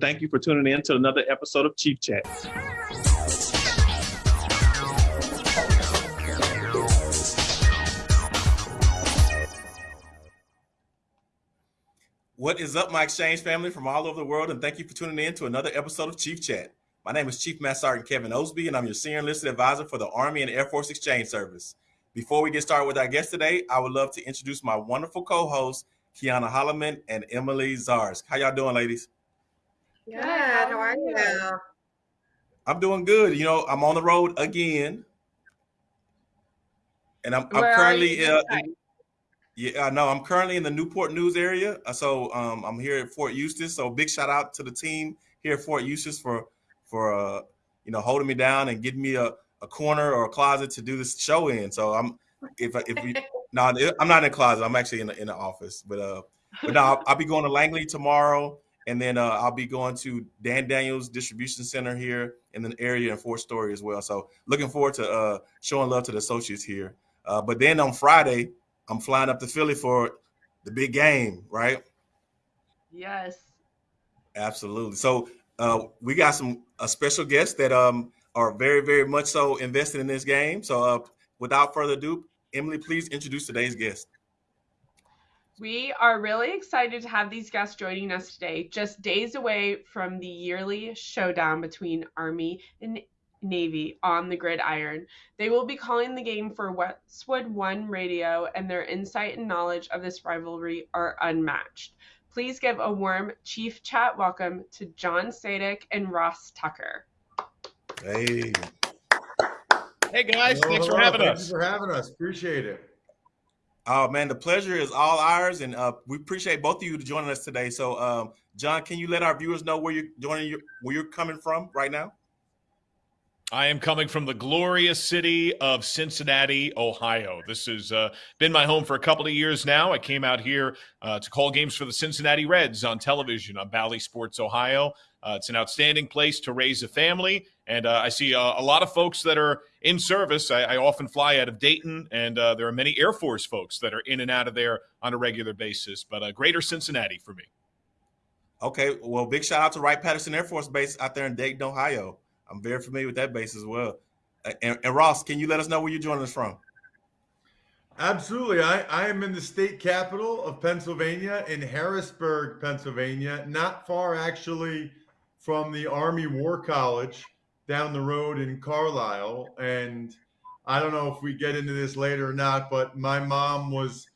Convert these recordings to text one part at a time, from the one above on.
Thank you for tuning in to another episode of Chief Chat. What is up, my exchange family from all over the world, and thank you for tuning in to another episode of Chief Chat. My name is Chief Master Sergeant Kevin Osby, and I'm your Senior Enlisted Advisor for the Army and Air Force Exchange Service. Before we get started with our guest today, I would love to introduce my wonderful co-hosts, Kiana Holloman and Emily Zars. How y'all doing, ladies? Good. How are you? I'm doing good. You know, I'm on the road again, and I'm, I'm currently uh, in- yeah, I know. I'm currently in the Newport News area, Uh, so um, I'm here at Fort Eustis. So big shout out to the team here at Fort Eustis for for uh, you know holding me down and getting me a, a corner or a closet to do this show in. So I'm if if we no, I'm not in a closet. I'm actually in the, in the office. But uh, but no, I'll, I'll be going to Langley tomorrow, and then uh, I'll be going to Dan Daniels Distribution Center here in the area in Fort Story as well. So looking forward to uh, showing love to the associates here. Uh, but then on Friday, I'm flying up to Philly for the big game, right? Yes. Absolutely. So uh, we got some a special guests that um are very very much so invested in this game. So uh, without further ado, Emily, please introduce today's guest. We are really excited to have these guests joining us today, just days away from the yearly showdown between Army and Navy on the gridiron. They will be calling the game for Westwood One Radio, and their insight and knowledge of this rivalry are unmatched. Please give a warm Chief Chat welcome to John Sadak and Ross Tucker. Hey, Hey guys, Hello, thanks for having Thank us. you for having us. Appreciate it. Oh man, the pleasure is all ours, and uh, we appreciate both of you joining us today. So, um, John, can you let our viewers know where you're joining your, where you're coming from right now? I am coming from the glorious city of Cincinnati, Ohio. This has uh, been my home for a couple of years now. I came out here uh, to call games for the Cincinnati Reds on television on Bally Sports Ohio. Uh, it's an outstanding place to raise a family, and uh, I see uh, a lot of folks that are in service. I, I often fly out of Dayton, and uh, there are many Air Force folks that are in and out of there on a regular basis. But uh, greater Cincinnati for me. Okay, well, big shout out to Wright Patterson Air Force Base out there in Dayton, Ohio. I'm very familiar with that base as well. Uh, And, and Ross, can you let us know where you're joining us from? Absolutely. I, I am in the state capital of Pennsylvania, in Harrisburg, Pennsylvania, not far actually from the Army War College down the road in Carlisle. And I don't know if we get into this later or not, but my mom was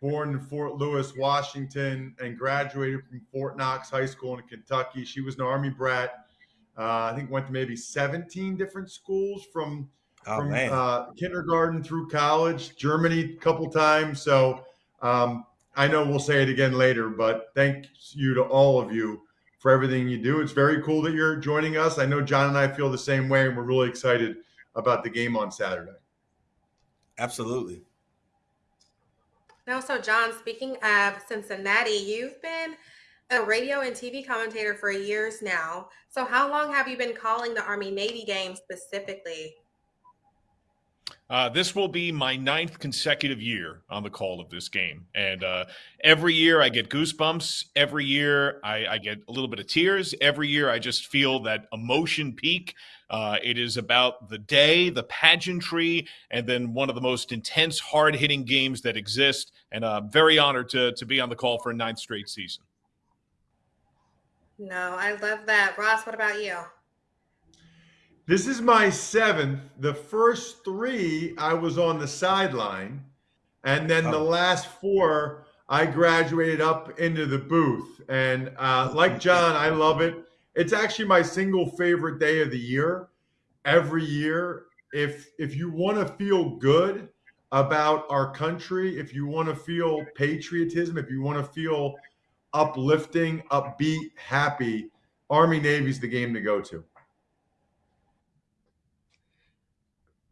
born in Fort Lewis, Washington, and graduated from Fort Knox High School in Kentucky. She was an Army brat. Uh, I think went to maybe 17 different schools from Oh from uh, kindergarten through college, Germany a couple times. So um, I know we'll say it again later, but thank you to all of you for everything you do. It's very cool that you're joining us. I know John and I feel the same way, and we're really excited about the game on Saturday. absolutely. Now, so John, speaking of Cincinnati, you've been a radio and TV commentator for years now. So how long have you been calling the Army Navy game specifically? Uh, this will be my ninth consecutive year on the call of this game. And uh, every year I get goosebumps. Every year I, I get a little bit of tears. Every year I just feel that emotion peak. Uh, it is about the day, the pageantry, and then one of the most intense, hard hitting games that exist. And uh, very honored to, to be on the call for a ninth straight season. No, I love that. Ross, what about you? This is my seventh. The first three, I was on the sideline. And then the Oh. last four, I graduated up into the booth. And uh, like John, I love it. It's actually my single favorite day of the year. Every year, if if you want to feel good about our country, if you want to feel patriotism, if you want to feel uplifting, upbeat, happy, Army Navy's the game to go to.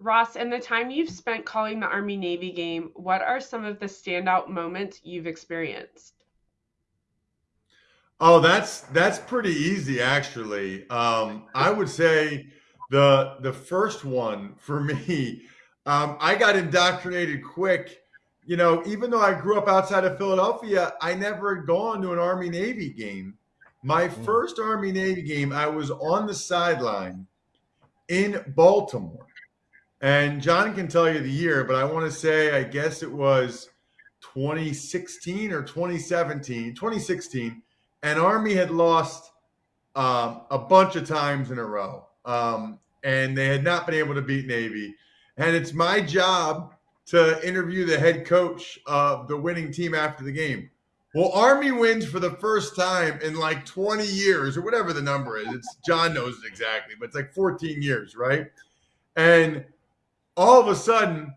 Ross, in the time you've spent calling the Army Navy game, what are some of the standout moments you've experienced? Oh, that's that's pretty easy actually. Um, I would say the the first one for me, um, I got indoctrinated quick. You know, even though I grew up outside of Philadelphia, I never had gone to an Army Navy game, My Mm. first Army Navy game, I was on the sideline in Baltimore. And John can tell you the year, but I want to say, I guess it was 2016 or 2017, 2016. And Army had lost um, a bunch of times in a row. Um, and they had not been able to beat Navy. And it's my job to interview the head coach of the winning team after the game. Well, Army wins for the first time in like 20 years or whatever the number is. It's John knows it exactly, but it's like 14 years, right? And all of a sudden,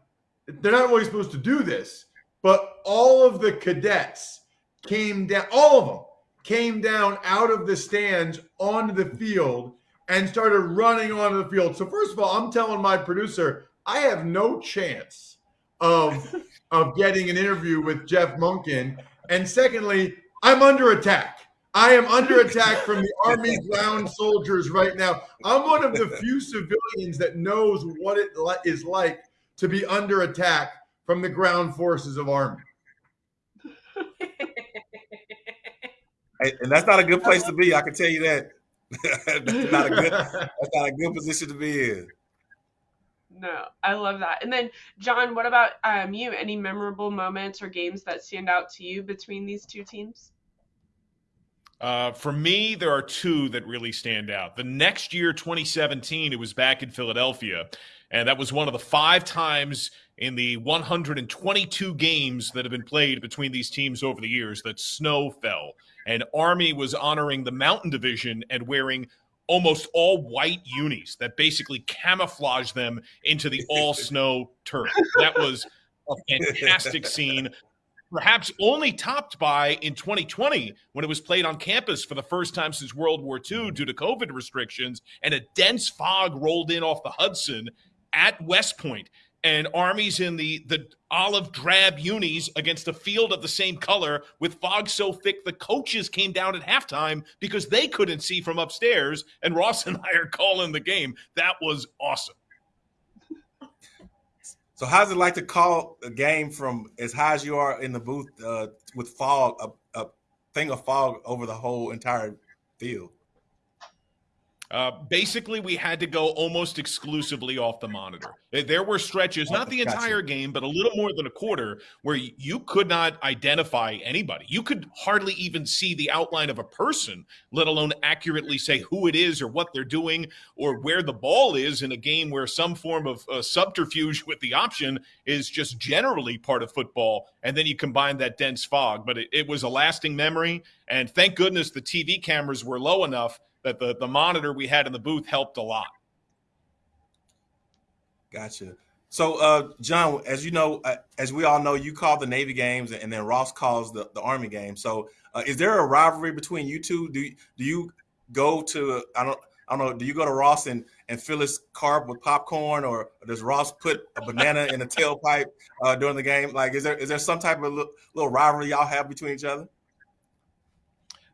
they're not really supposed to do this, but all of the cadets came down, all of them came down out of the stands onto the field and started running onto the field. So first of all, I'm telling my producer, I have no chance of of getting an interview with Jeff Monken. And secondly, I'm under attack. I am under attack from the Army ground soldiers right now. I'm one of the few civilians that knows what it is like to be under attack from the ground forces of Army. And that's not a good place to be. I can tell you that. that's not a good. That's not a good position to be in. No, I love that. And then, John, what about um, you? Any memorable moments or games that stand out to you between these two teams? Uh, for me, there are two that really stand out. The next year, 2017, it was back in Philadelphia, and that was one of the five times in the 122 games that have been played between these teams over the years that snow fell. And Army was honoring the Mountain Division and wearing almost all white unis that basically camouflage them into the all snow turf. That was a fantastic scene perhaps only topped by in 2020 when it was played on campus for the first time since World War II due to COVID restrictions, and a dense fog rolled in off the Hudson at West And armies in the the olive drab unis against a field of the same color with fog so thick the coaches came down at halftime because they couldn't see from upstairs. And Ross and I are calling the game. That was awesome. So, how's it like to call a game from as high as you are in the booth uh, with fog, a, a thing of fog over the whole entire field? Uh, basically, we had to go almost exclusively off the monitor. There were stretches, not the entire game, but a little more than a quarter, where you could not identify anybody. You could hardly even see the outline of a person, let alone accurately say who it is or what they're doing or where the ball is in a game where some form of uh, subterfuge with the option is just generally part of football. And then you combine that dense fog. But it, it was a lasting memory. And thank goodness the TV cameras were low enough that the, the monitor we had in the booth helped a lot. Gotcha. So, uh, John, as you know, uh, as we all know, you call the Navy games, and then Ross calls the, the Army games. So, uh, is there a rivalry between you two? Do do you go to I don't I don't know? Do you go to Ross and and fill his carb with popcorn, or does Ross put a banana in a tailpipe uh, during the game? Like, is there is there some type of little, little rivalry y'all have between each other?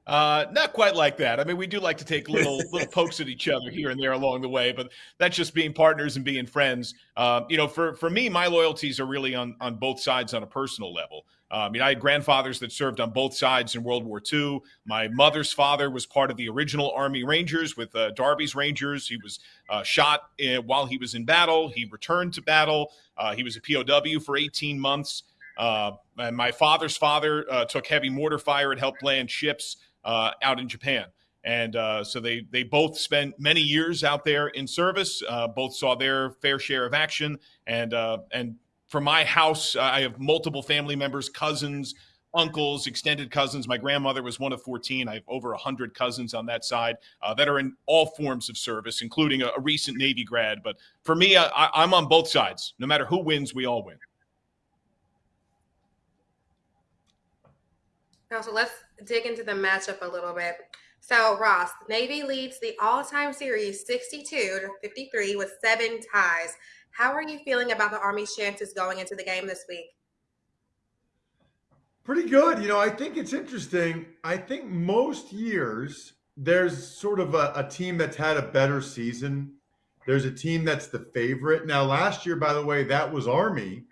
Uh, not quite like that. I mean, we do like to take little little pokes at each other here and there along the way, but that's just being partners and being friends. Um, you know, for for me, my loyalties are really on on both sides on a personal level. Um, I mean, I had grandfathers that served on both sides in World War II. My mother's father was part of the original Army Rangers with uh, Darby's Rangers. He was uh, shot in, while he was in battle. He returned to battle. Uh, he was a POW for 18 months. Uh, and my father's father uh, took heavy mortar fire and helped land ships uh, out in Japan. And uh, so they they both spent many years out there in service. Uh, both saw their fair share of action. And uh, and for my house, I have multiple family members, cousins, uncles, extended cousins. My grandmother was one of 14. I have over 100 cousins on that side uh, that are in all forms of service, including a, a recent Navy grad. But for me, I, I'm on both sides. No matter who wins, we all win. Now, so let's dig into the matchup a little bit. So, Ross, Navy leads the all time series 62 to 53 with seven ties. How are you feeling about the Army's chances going into the game this week? Pretty good. You know, I think it's interesting. I think most years there's sort of a, a team that's had a better season. There's a team that's the favorite. Now, last year, by the way, that was Army.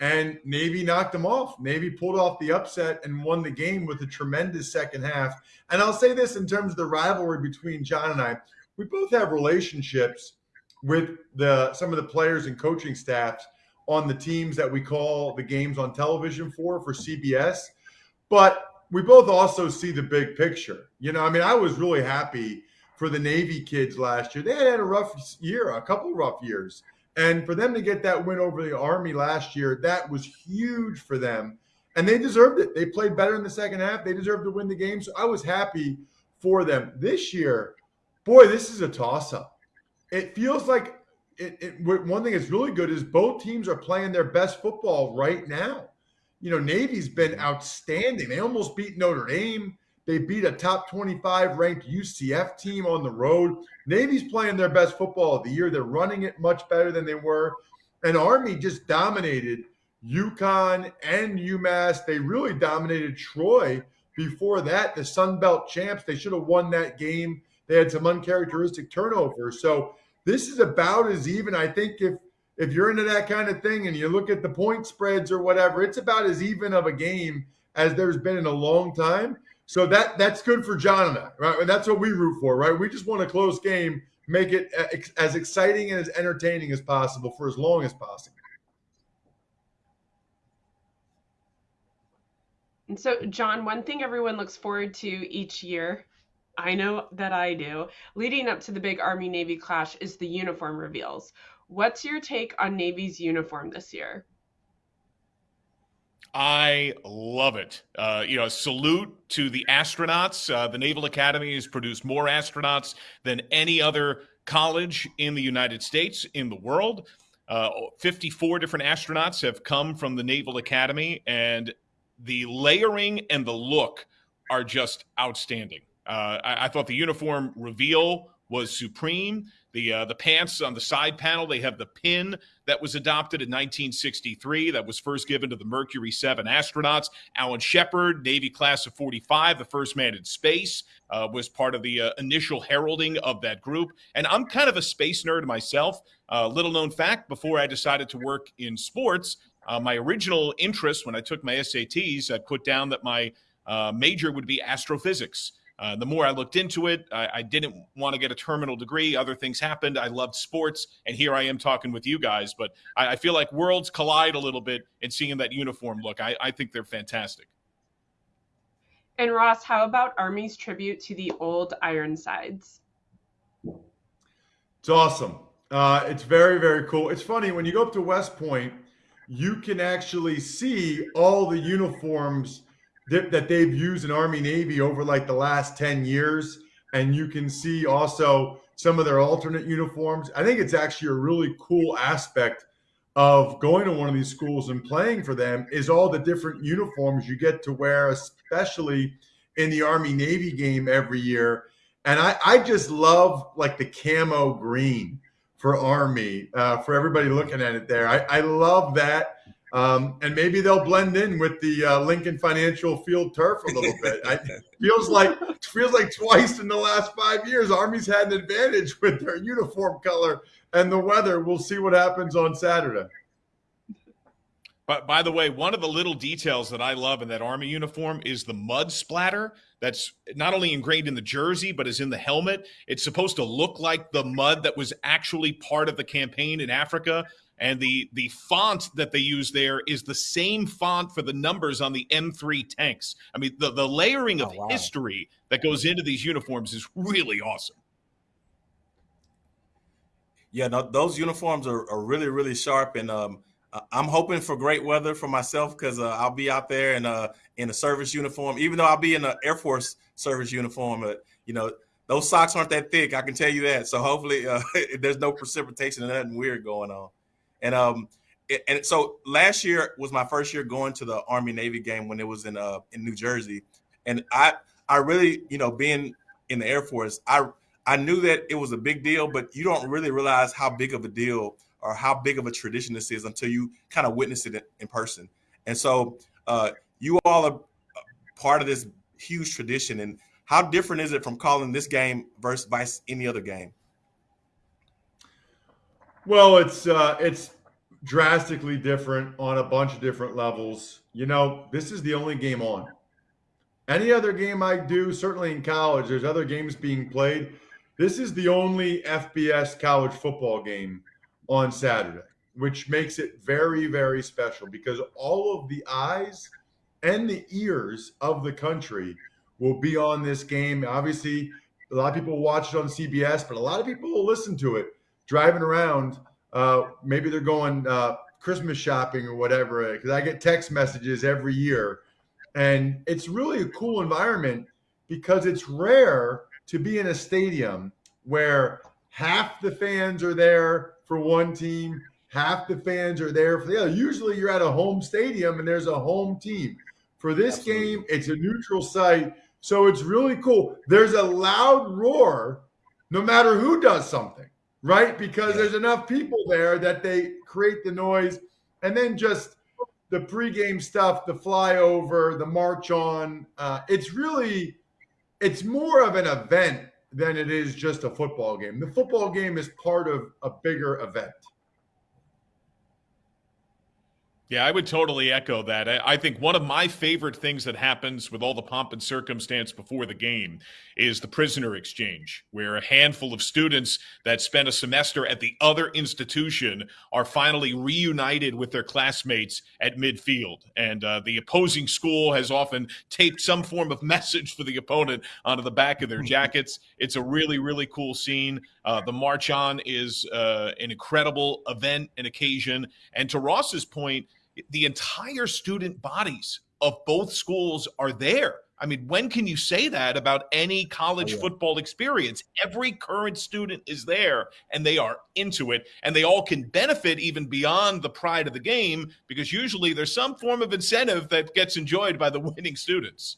And Navy knocked them off. Navy pulled off the upset and won the game with a tremendous second half. And I'll say this in terms of the rivalry between John and I, we both have relationships with the some of the players and coaching staffs on the teams that we call the games on television for for CBS. But we both also see the big picture. You know, I mean, I was really happy for the Navy kids last year. They had had a rough year, a couple rough years. And for them to get that win over the Army last year, that was huge for them. And they deserved it. They played better in the second half. They deserved to win the game. So I was happy for them. This year, boy, this is a toss up. It feels like it, it, one thing that's really good is both teams are playing their best football right now. You know, Navy's been outstanding. They almost beat Notre Dame. They beat a top 25 ranked UCF team on the road. Navy's playing their best football of the year. They're running it much better than they were. And Army just dominated UConn and UMass. They really dominated Troy before that. The Sun Belt champs, they should have won that game. They had some uncharacteristic turnovers. So this is about as even. I think if if you're into that kind of thing and you look at the point spreads or whatever, it's about as even of a game as there's been in a long time. So that that's good for John and I, right? And that's what we root for, right? We just want a close game, make it uh, as exciting and as entertaining as possible for as long as possible. And so, John, one thing everyone looks forward to each year, I know that I do, leading up to the big Army Navy clash is the uniform reveals. What's your take on Navy's uniform this year? I love it. Uh, you know, salute to the astronauts. Uh, the Naval Academy has produced more astronauts than any other college in the United States, in the world. Uh, 54 different astronauts have come from the Naval Academy, and the layering and the look are just outstanding. Uh, I, I thought the uniform reveal was supreme. The uh, the pants on the side panel, they have the pin that was adopted in 1963 that was first given to the Mercury 7 astronauts. Alan Shepard, Navy class of 45, the first man in space, uh, was part of the uh, initial heralding of that group. And I'm kind of a space nerd myself. Uh, little known fact before I decided to work in sports, uh, my original interest when I took my SATs, I put down that my uh, major would be astrophysics. Uh, the more I looked into it, I, I, didn't want to get a terminal degree. Other things happened. I loved sports, and here I am talking with you guys. But I, I feel like worlds collide a little bit in seeing that uniform look. I, I think they're fantastic. And Ross, how about Army's tribute to the old Ironsides? It's awesome. Uh, it's very, very cool. It's funny when you go up to West Point, you can actually see all the uniforms that, they've used in Army Navy over like the last 10 years. And you can see also some of their alternate uniforms. I think it's actually a really cool aspect of going to one of these schools and playing for them is all the different uniforms you get to wear, especially in the Army Navy game every year. And I, I just love like the camo green for Army, uh, for everybody looking at it there. I, I love that. Um, and maybe they'll blend in with the uh, Lincoln Financial Field turf a little bit. I, feels like feels like twice in the last five years, Army's had an advantage with their uniform color and the weather. We'll see what happens on Saturday. But by the way, one of the little details that I love in that Army uniform is the mud splatter that's not only ingrained in the jersey, but is in the helmet. It's supposed to look like the mud that was actually part of the campaign in Africa and the the font that they use there is the same font for the numbers on the M3 tanks. I mean, the the layering of oh, wow. history that goes into these uniforms is really awesome. Yeah, no, those uniforms are, are really really sharp, and um, I'm hoping for great weather for myself because uh, I'll be out there in a in a service uniform, even though I'll be in an Air Force service uniform. But you know, those socks aren't that thick. I can tell you that. So hopefully, uh, there's no precipitation and nothing weird going on. And um, it, and so last year was my first year going to the Army Navy game when it was in uh in New Jersey, and I I really you know being in the Air Force I I knew that it was a big deal, but you don't really realize how big of a deal or how big of a tradition this is until you kind of witness it in, in person. And so uh, you all are part of this huge tradition. And how different is it from calling this game versus vice any other game? Well, it's uh, it's drastically different on a bunch of different levels. You know, this is the only game on. Any other game I do, certainly in college, there's other games being played. This is the only FBS college football game on Saturday, which makes it very, very special because all of the eyes and the ears of the country will be on this game. Obviously, a lot of people watch it on CBS, but a lot of people will listen to it driving around. Uh, maybe they're going uh, Christmas shopping or whatever, because I get text messages every year. And it's really a cool environment because it's rare to be in a stadium where half the fans are there for one team, half the fans are there for the other. Usually you're at a home stadium and there's a home team. For this Absolutely. game, it's a neutral site. So it's really cool. There's a loud roar no matter who does something, right? Because yeah. there's enough people there that they create the noise. And then just the pregame stuff, the flyover, the march on. Uh, it's really, it's more of an event than it is just a football game. The football game is part of a bigger event. Yeah, I would totally echo that. I think one of my favorite things that happens with all the pomp and circumstance before the game is the prisoner exchange, where a handful of students that spent a semester at the other institution are finally reunited with their classmates at midfield. And uh, the opposing school has often taped some form of message for the opponent onto the back of their jackets. It's a really, really cool scene. Uh, the March On is uh, an incredible event and occasion. And to Ross's point, the entire student bodies of both schools are there. I mean, when can you say that about any college oh, yeah. football experience? Every current student is there and they are into it, and they all can benefit even beyond the pride of the game because usually there's some form of incentive that gets enjoyed by the winning students.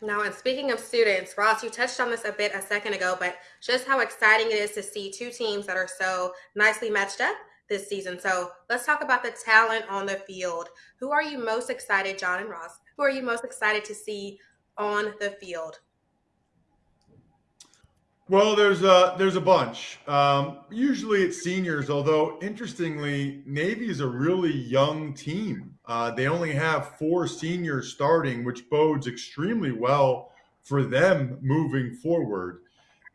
Now, and speaking of students, Ross, you touched on this a bit a second ago, but just how exciting it is to see two teams that are so nicely matched up this season. So let's talk about the talent on the field. Who are you most excited, John and Ross? Who are you most excited to see on the field? Well, there's a there's a bunch. Um, usually it's seniors, although interestingly, Navy is a really young team. Uh, they only have four seniors starting, which bodes extremely well for them moving forward.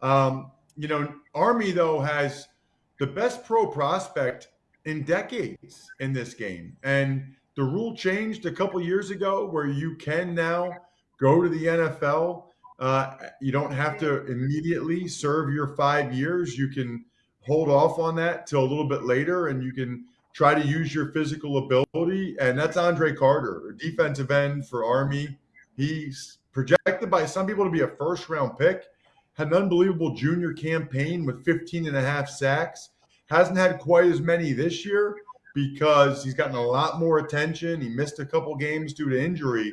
Um, you know, Army though has the best pro prospect in decades in this game, and the rule changed a couple years ago where you can now go to the NFL uh, you don't have to immediately serve your five years. You can hold off on that till a little bit later, and you can try to use your physical ability. And that's Andre Carter, defensive end for Army. He's projected by some people to be a first round pick. Had an unbelievable junior campaign with 15 and a half sacks. Hasn't had quite as many this year because he's gotten a lot more attention. He missed a couple games due to injury.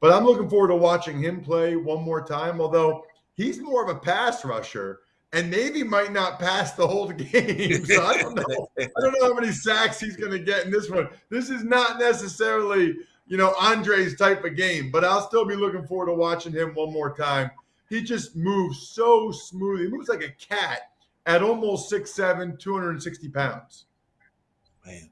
But I'm looking forward to watching him play one more time, although he's more of a pass rusher. And Navy might not pass the whole game. So I don't know. I don't know how many sacks he's going to get in this one. This is not necessarily, you know, Andre's type of game, but I'll still be looking forward to watching him one more time. He just moves so smoothly. He moves like a cat at almost 6'7, 260 pounds. Man.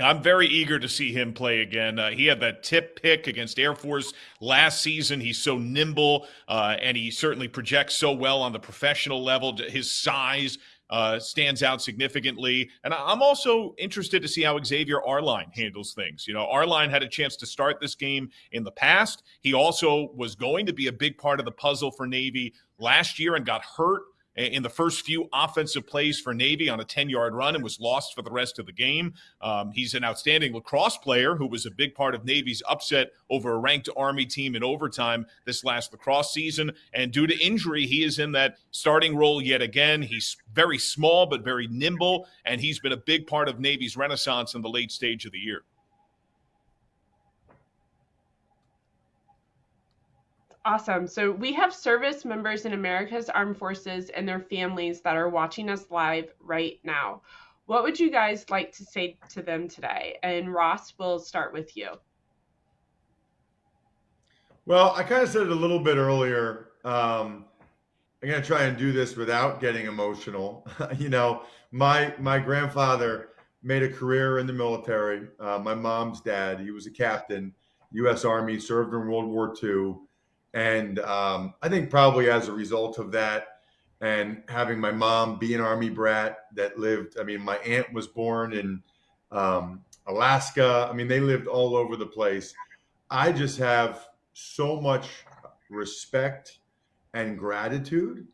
I'm very eager to see him play again. Uh, he had that tip pick against Air Force last season. He's so nimble, uh, and he certainly projects so well on the professional level. His size uh, stands out significantly. And I'm also interested to see how Xavier Arline handles things. You know, Arline had a chance to start this game in the past. He also was going to be a big part of the puzzle for Navy last year and got hurt in the first few offensive plays for Navy on a 10 yard run and was lost for the rest of the game. Um, he's an outstanding lacrosse player who was a big part of Navy's upset over a ranked Army team in overtime this last lacrosse season. And due to injury, he is in that starting role yet again. He's very small, but very nimble, and he's been a big part of Navy's renaissance in the late stage of the year. Awesome. So we have service members in America's Armed Forces and their families that are watching us live right now. What would you guys like to say to them today? And Ross, we'll start with you. Well, I kind of said it a little bit earlier. Um, I'm gonna try and do this without getting emotional. you know, my my grandfather made a career in the military. Uh, my mom's dad, he was a captain, U.S. Army, served in World War II, and um, I think probably as a result of that, and having my mom be an Army brat that lived. I mean, my aunt was born in um, Alaska. I mean, they lived all over the place. I just have so much respect and gratitude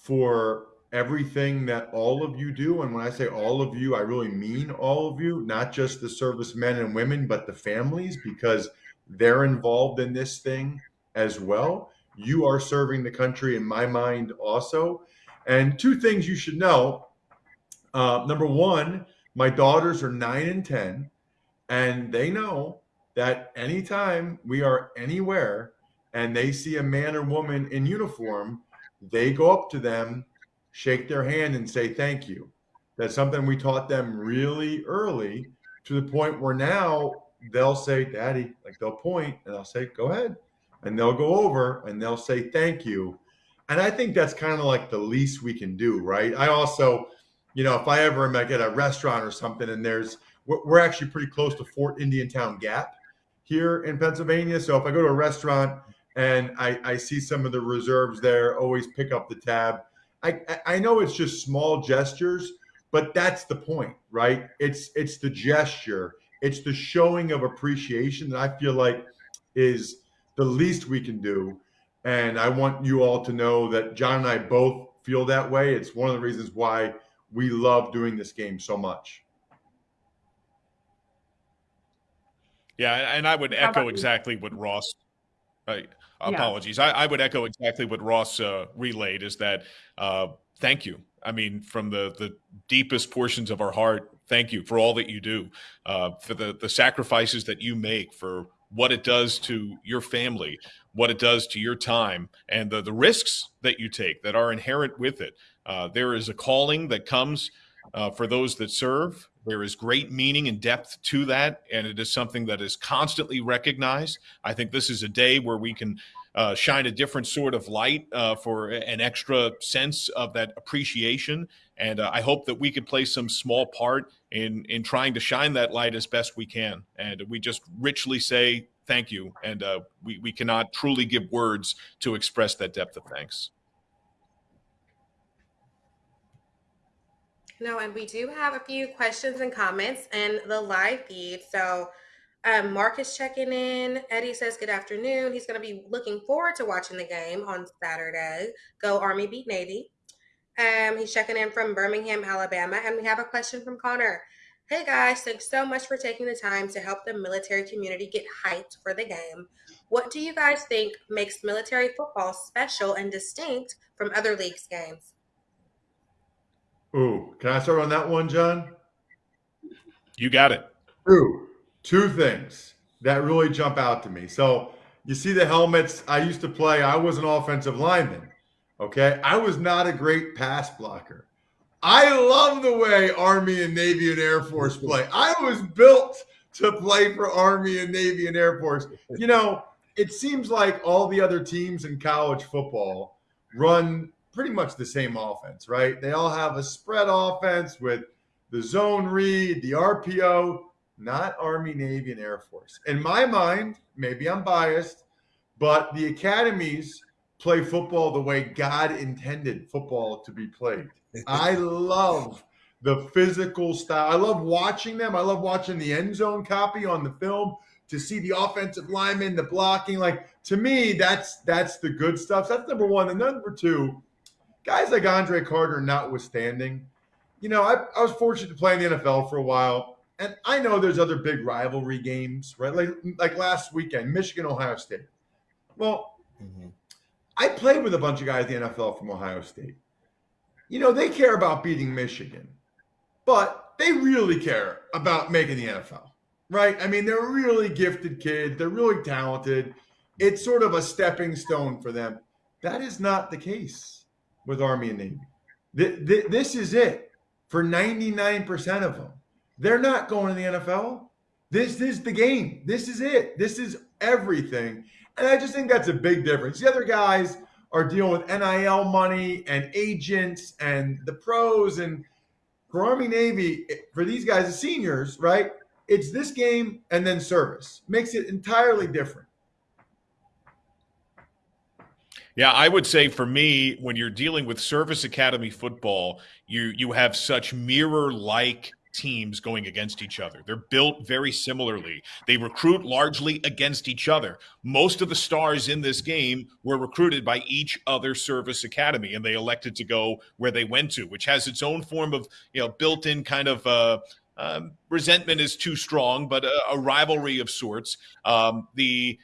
for everything that all of you do. And when I say all of you, I really mean all of you, not just the servicemen and women, but the families, because they're involved in this thing as well. You are serving the country in my mind also. And two things you should know. Uh, number one, my daughters are nine and 10, and they know that anytime we are anywhere and they see a man or woman in uniform, they go up to them, shake their hand, and say thank you. That's something we taught them really early to the point where now they'll say, Daddy, like they'll point and I'll say, Go ahead. And they'll go over and they'll say thank you. And I think that's kind of like the least we can do, right? I also, you know, if I ever am at a restaurant or something and there's, we're, we're actually pretty close to Fort Indiantown Gap here in Pennsylvania. So if I go to a restaurant and I, I see some of the reserves there, always pick up the tab. I, I know it's just small gestures, but that's the point, right? It's it's the gesture, it's the showing of appreciation that I feel like is the least we can do. And I want you all to know that John and I both feel that way. It's one of the reasons why we love doing this game so much. Yeah, and I would echo exactly what Ross. Uh, apologies. Yeah. I, I, would echo exactly what Ross uh, relayed. Is that uh, thank you. I mean, from the the deepest portions of our heart, thank you for all that you do, uh, for the the sacrifices that you make, for what it does to your family, what it does to your time, and the the risks that you take that are inherent with it. Uh, there is a calling that comes uh, for those that serve. There is great meaning and depth to that, and it is something that is constantly recognized. I think this is a day where we can uh, shine a different sort of light uh, for an extra sense of that appreciation. And uh, I hope that we could play some small part in in trying to shine that light as best we can. And we just richly say thank you, and uh, we we cannot truly give words to express that depth of thanks. No, and we do have a few questions and comments in the live feed. So um, Mark is checking in. Eddie says, Good afternoon. He's going to be looking forward to watching the game on Saturday. Go Army beat Navy. Um, he's checking in from Birmingham, Alabama. And we have a question from Connor. Hey guys, thanks so much for taking the time to help the military community get hyped for the game. What do you guys think makes military football special and distinct from other leagues games? Ooh, can I start on that one, John? You got it. Ooh, two things that really jump out to me. So you see the helmets. I used to play. I was an offensive lineman. Okay, I was not a great pass blocker. I love the way Army and Navy and Air Force play. I was built to play for Army and Navy and Air Force. You know, it seems like all the other teams in college football run pretty much the same offense, right? They all have a spread offense with the zone read, the RPO, not Army, Navy, and Air Force. In my mind, maybe I'm biased, but the academies play football the way God intended football to be played. I love the physical style. I love watching them. I love watching the end zone copy on the film to see the offensive lineman, the blocking. Like to me, that's that's the good stuff. That's number one. And number two, guys like Andre Carter notwithstanding, you know, I, I was fortunate to play in the NFL for a while. And I know there's other big rivalry games, right? Like like last weekend, Michigan, Ohio State. Well, mm-hmm. I played with a bunch of guys in the NFL from Ohio State. You know, they care about beating Michigan, but they really care about making the NFL, right? I mean, they're really gifted kids, they're really talented. It's sort of a stepping stone for them. That is not the case with Army and Navy. This is it for 99% of them. They're not going to the NFL. This is the game. This is it. This is everything. And I just think that's a big difference. The other guys are dealing with NIL money and agents and the pros. And for Army Navy, for these guys, the seniors, right? It's this game and then service makes it entirely different. Yeah, I would say for me, when you're dealing with service academy football, you you have such mirror like teams going against each other. They're built very similarly. They recruit largely against each other. Most of the stars in this game were recruited by each other service academy, and they elected to go where they went to, which has its own form of you know built-in kind of. Uh, um, resentment is too strong, but a, a rivalry of sorts. Um, the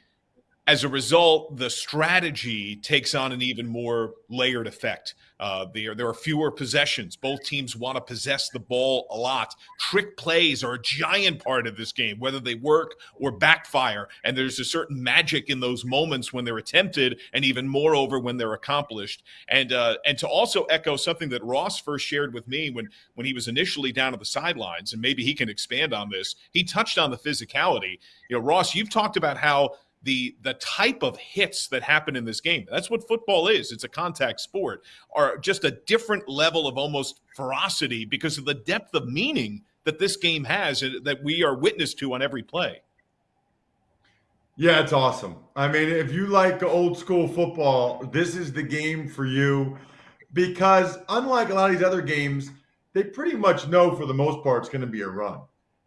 as a result, the strategy takes on an even more layered effect. Uh, there, there are fewer possessions. Both teams want to possess the ball a lot. Trick plays are a giant part of this game, whether they work or backfire. And there's a certain magic in those moments when they're attempted, and even moreover when they're accomplished. And uh, and to also echo something that Ross first shared with me when when he was initially down at the sidelines, and maybe he can expand on this. He touched on the physicality. You know, Ross, you've talked about how the the type of hits that happen in this game. That's what football is. It's a contact sport are just a different level of almost ferocity because of the depth of meaning that this game has and that we are witness to on every play. Yeah it's awesome. I mean if you like old school football this is the game for you because unlike a lot of these other games they pretty much know for the most part it's going to be a run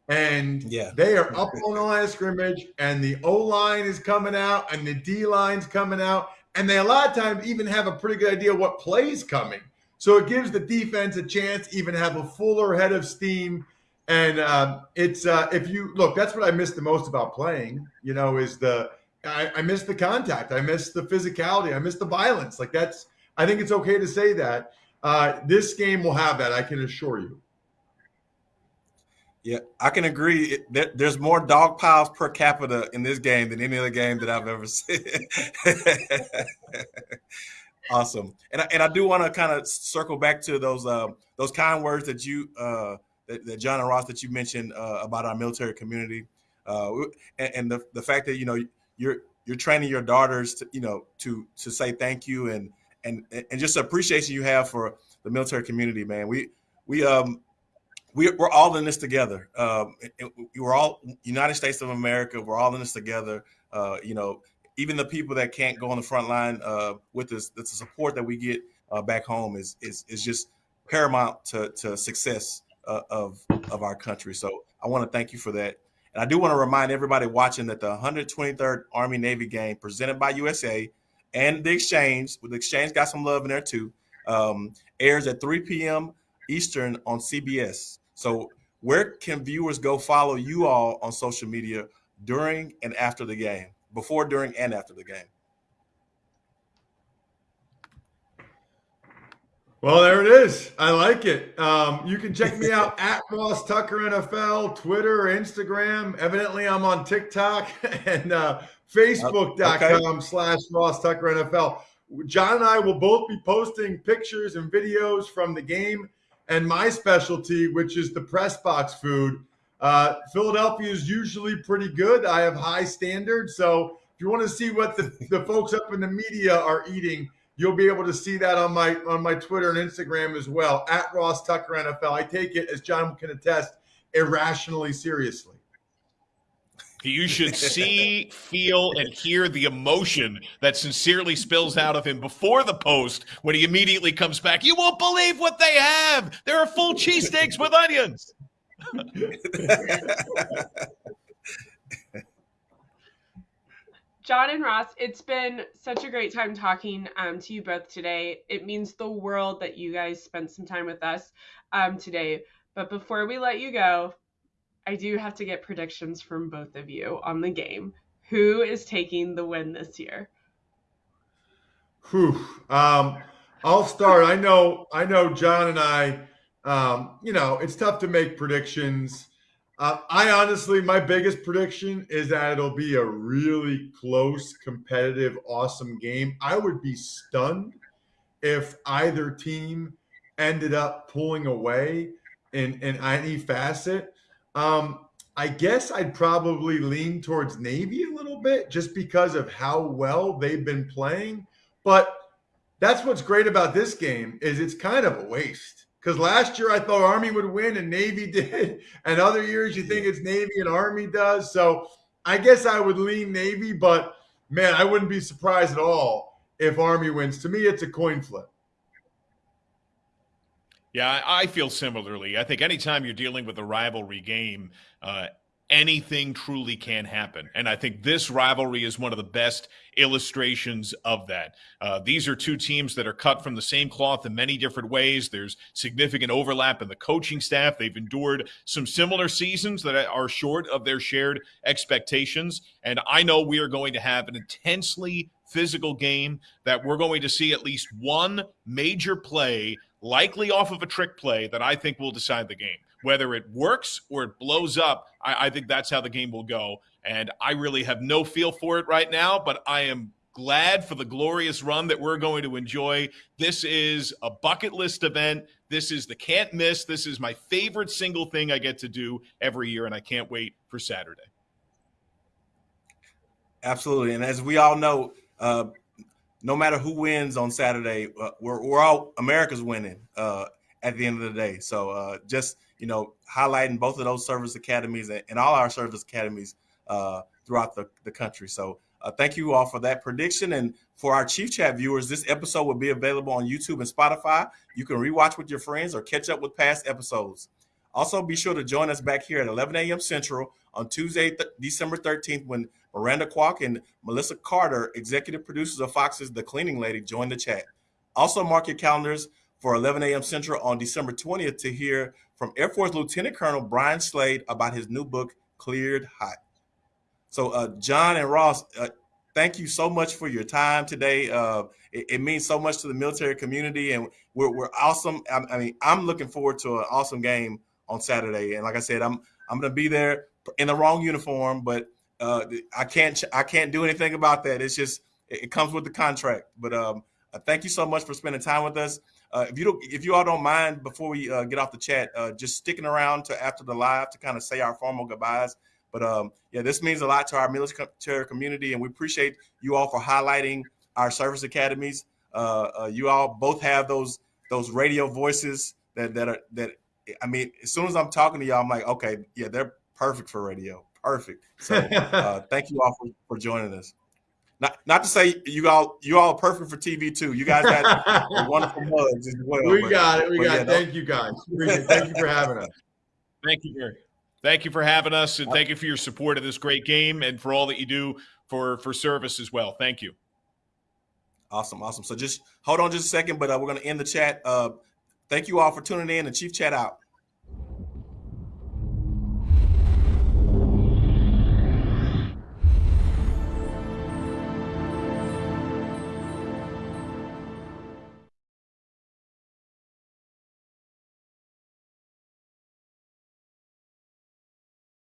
and yeah. they are up on the line of scrimmage, and the O line is coming out, and the D line's coming out, and they a lot of times even have a pretty good idea what plays coming. So it gives the defense a chance even have a fuller head of steam. And um, it's uh, if you look, that's what I miss the most about playing. You know, is the I, I miss the contact, I miss the physicality, I miss the violence. Like that's I think it's okay to say that. Uh, this game will have that, I can assure you. Yeah, I can agree. There, there's more dog piles per capita in this game than any other game that I've ever seen. awesome, and I, and I do want to kind of circle back to those uh, those kind words that you uh, that, that, John and Ross that you mentioned uh, about our military community, uh, and, and, the the fact that you know you're you're training your daughters to you know to to say thank you and and and just appreciation you have for the military community, man. We we um we, are all in this together. Um, we're all United States of America. We're all in this together. Uh, you know, even the people that can't go on the front line uh, with us, the support that we get uh, back home is, is is just paramount to, to success uh, of of our country. So I want to thank you for that. And I do want to remind everybody watching that the 123rd Army Navy game presented by USA and the Exchange, with the Exchange got some love in there too, um, airs at 3 p.m. Eastern on CBS. So where can viewers go follow you all on social media during and after the game, before, during, and after the game? Well, there it is. I like it. Um, you can check me out at Ross Tucker NFL, Twitter, Instagram. Evidently, I'm on TikTok and uh, Facebook.com okay. slash Ross Tucker NFL. John and I will both be posting pictures and videos from the game and my specialty, which is the press box food. Uh, Philadelphia is usually pretty good. I have high standards. So if you want to see what the, the folks up in the media are eating, you'll be able to see that on my on my Twitter and Instagram as well at Ross Tucker NFL. I take it, as John can attest, irrationally seriously. You should see, feel, and hear the emotion that sincerely spills out of him before the post when he immediately comes back. You won't believe what they have. There are full cheesesteaks with onions. John and Ross, it's been such a great time talking um, to you both today. It means the world that you guys spent some time with us um, today. But before we let you go, I do have to get predictions from both of you on the game. Who is taking the win this year? Whew. Um, I'll start. I know. I know. John and I. Um, you know, it's tough to make predictions. Uh, I honestly, my biggest prediction is that it'll be a really close, competitive, awesome game. I would be stunned if either team ended up pulling away in in any facet. Um, I guess I'd probably lean towards Navy a little bit just because of how well they've been playing. But that's what's great about this game is it's kind of a waste. Because last year I thought Army would win and Navy did, and other years you think it's Navy and Army does. So I guess I would lean Navy, but man, I wouldn't be surprised at all if Army wins. To me, it's a coin flip. Yeah, I feel similarly. I think anytime you're dealing with a rivalry game, uh, anything truly can happen. And I think this rivalry is one of the best illustrations of that. Uh, these are two teams that are cut from the same cloth in many different ways. There's significant overlap in the coaching staff. They've endured some similar seasons that are short of their shared expectations. And I know we are going to have an intensely physical game that we're going to see at least one major play likely off of a trick play that I think will decide the game. Whether it works or it blows up, I, I, think that's how the game will go. And I really have no feel for it right now, but I am glad for the glorious run that we're going to enjoy. This is a bucket list event. This is the can't miss. This is my favorite single thing I get to do every year, and I can't wait for Saturday. Absolutely. And as we all know, uh, no matter who wins on Saturday, uh, we're, we're all America's winning uh, at the end of the day. So uh, just you know highlighting both of those service academies and, and all our service academies uh, throughout the, the country. So uh, thank you all for that prediction. And for our Chief Chat viewers, this episode will be available on YouTube and Spotify. You can rewatch with your friends or catch up with past episodes. Also, be sure to join us back here at 11 a.m. Central on Tuesday, th- December 13th, when Miranda Kwok and Melissa Carter, executive producers of Fox's The Cleaning Lady, join the chat. Also, mark your calendars for 11 a.m. Central on December 20th to hear from Air Force Lieutenant Colonel Brian Slade about his new book, Cleared Hot. So, uh, John and Ross, uh, thank you so much for your time today. Uh, it, it, means so much to the military community, and we're, we're awesome. I, I mean, I'm looking forward to an awesome game on Saturday. And like I said, I'm I'm going to be there in the wrong uniform, but uh, I can't I can't do anything about that. It's just it comes with the contract. But um, uh, thank you so much for spending time with us. Uh, if you don't, if you all don't mind, before we uh, get off the chat, uh, just sticking around to after the live to kind of say our formal goodbyes. But um, yeah, this means a lot to our military community, and we appreciate you all for highlighting our service academies. Uh, you all both have those those radio voices that that are that. I mean, as soon as I'm talking to y'all, I'm like, okay, yeah, they're perfect for radio perfect. So uh, thank you all for, for joining us. Not not to say you all you all are perfect for TV too. You guys got wonderful mugs as well. We but, got it. We got yeah, it. Thank you guys. thank you for having us. Thank you, Gary. Thank you for having us, and thank you for your support of this great game and for all that you do for for service as well. Thank you. Awesome, awesome. So just hold on just a second, but uh, we're going to end the chat. Uh, thank you all for tuning in, and Chief Chat out.